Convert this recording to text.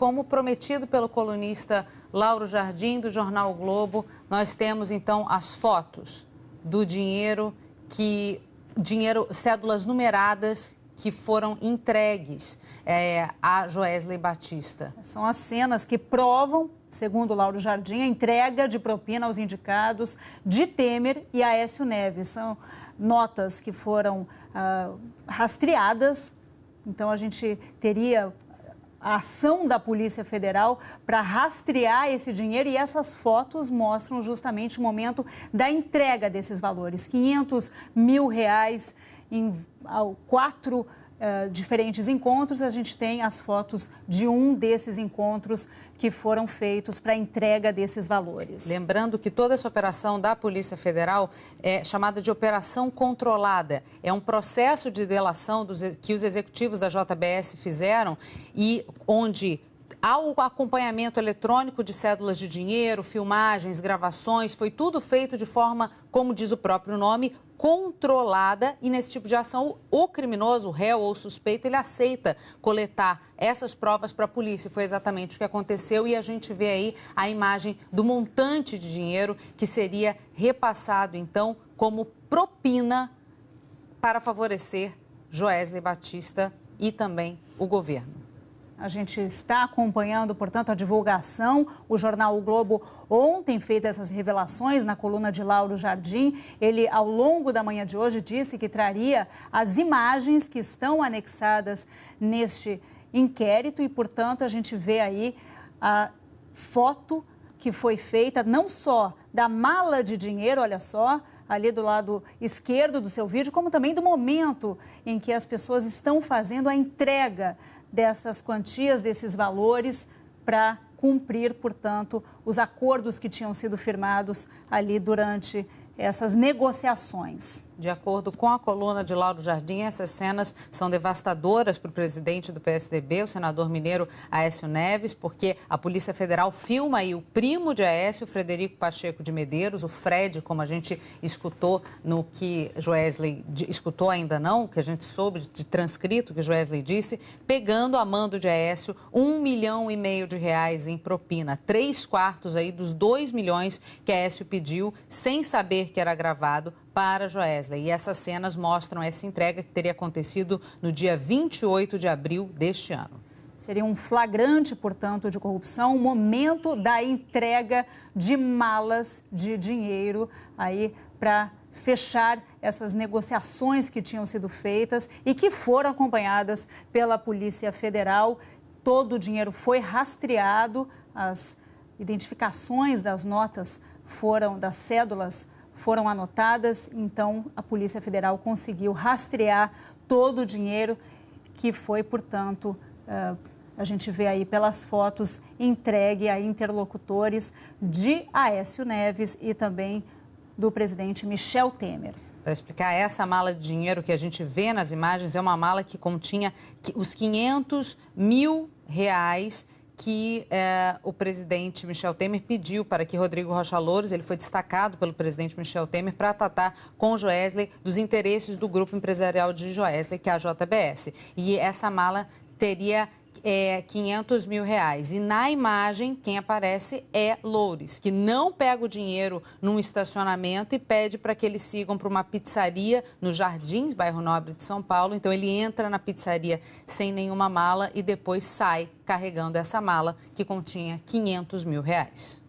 como prometido pelo colunista Lauro Jardim, do Jornal o Globo, nós temos então as fotos do dinheiro que. dinheiro, cédulas numeradas que foram entregues é, a Joesley Batista. São as cenas que provam, segundo Lauro Jardim, a entrega de propina aos indicados de Temer e Aécio Neves. São notas que foram ah, rastreadas, então a gente teria a ação da Polícia Federal para rastrear esse dinheiro e essas fotos mostram justamente o momento da entrega desses valores. 500 mil reais em quatro uh, diferentes encontros. A gente tem as fotos de um desses encontros que foram feitos para a entrega desses valores. Lembrando que toda essa operação da Polícia Federal é chamada de operação controlada. É um processo de delação dos, que os executivos da JBS fizeram e onde ao acompanhamento eletrônico de cédulas de dinheiro, filmagens, gravações, foi tudo feito de forma, como diz o próprio nome, controlada e nesse tipo de ação o criminoso, o réu ou o suspeito, ele aceita coletar essas provas para a polícia. Foi exatamente o que aconteceu e a gente vê aí a imagem do montante de dinheiro que seria repassado então como propina para favorecer Joesley Batista e também o governo. A gente está acompanhando, portanto, a divulgação. O jornal O Globo ontem fez essas revelações na coluna de Lauro Jardim. Ele, ao longo da manhã de hoje, disse que traria as imagens que estão anexadas neste inquérito e, portanto, a gente vê aí a foto que foi feita não só da mala de dinheiro, olha só, ali do lado esquerdo do seu vídeo, como também do momento em que as pessoas estão fazendo a entrega dessas quantias, desses valores, para cumprir, portanto, os acordos que tinham sido firmados ali durante essas negociações. De acordo com a coluna de Lauro Jardim, essas cenas são devastadoras para o presidente do PSDB, o senador mineiro Aécio Neves, porque a Polícia Federal filma aí o primo de Aécio, Frederico Pacheco de Medeiros, o Fred, como a gente escutou no que Joesley escutou ainda não, que a gente soube de transcrito que Joesley disse, pegando a mando de Aécio um milhão e meio de reais em propina, três quartos aí dos dois milhões que Aécio pediu, sem saber que era gravado para Joesley. E essas cenas mostram essa entrega que teria acontecido no dia 28 de abril deste ano. Seria um flagrante, portanto, de corrupção, o momento da entrega de malas de dinheiro aí para fechar essas negociações que tinham sido feitas e que foram acompanhadas pela Polícia Federal. Todo o dinheiro foi rastreado, as identificações das notas foram, das cédulas foram anotadas, então a Polícia Federal conseguiu rastrear todo o dinheiro que foi, portanto, uh, a gente vê aí pelas fotos, entregue a interlocutores de Aécio Neves e também do presidente Michel Temer. Para explicar, essa mala de dinheiro que a gente vê nas imagens é uma mala que continha os 500 mil reais que eh, o presidente Michel Temer pediu para que Rodrigo Rocha Louros, ele foi destacado pelo presidente Michel Temer para tratar com Joesley dos interesses do grupo empresarial de Joesley, que é a JBS. E essa mala teria é 500 mil reais. E na imagem, quem aparece é Loures, que não pega o dinheiro num estacionamento e pede para que eles sigam para uma pizzaria no Jardins, bairro Nobre de São Paulo. Então ele entra na pizzaria sem nenhuma mala e depois sai carregando essa mala que continha 500 mil reais.